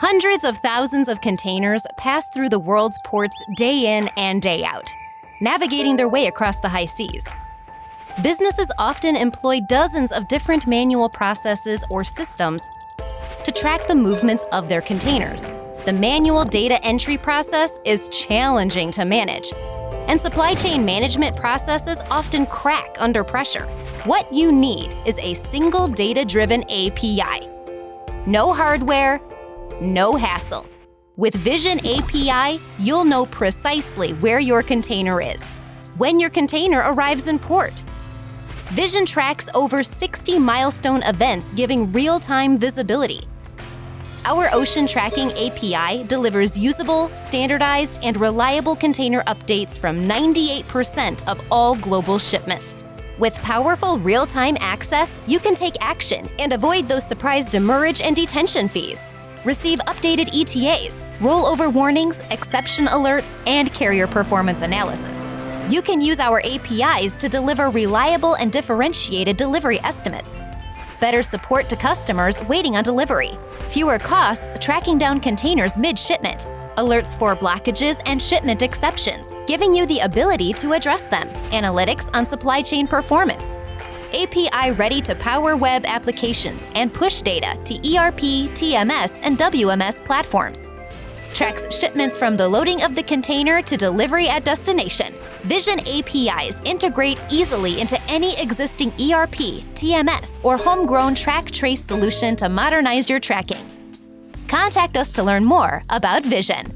Hundreds of thousands of containers pass through the world's ports day in and day out, navigating their way across the high seas. Businesses often employ dozens of different manual processes or systems to track the movements of their containers. The manual data entry process is challenging to manage, and supply chain management processes often crack under pressure. What you need is a single data-driven API. No hardware, no hassle. With Vizion API, you'll know precisely where your container is, when your container arrives in port. Vizion tracks over 60 milestone events giving real-time visibility. Our Ocean Tracking API delivers usable, standardized, and reliable container updates from 98% of all global shipments. With powerful real-time access, you can take action and avoid those surprise demurrage and detention fees receive updated ETAs, rollover warnings, exception alerts, and carrier performance analysis. You can use our APIs to deliver reliable and differentiated delivery estimates. Better support to customers waiting on delivery. Fewer costs tracking down containers mid-shipment. Alerts for blockages and shipment exceptions, giving you the ability to address them. Analytics on supply chain performance. API ready to power web applications and push data to ERP, TMS, and WMS platforms. Tracks shipments from the loading of the container to delivery at destination. Vizion APIs integrate easily into any existing ERP, TMS, or homegrown track trace solution to modernize your tracking. Contact us to learn more about Vizion.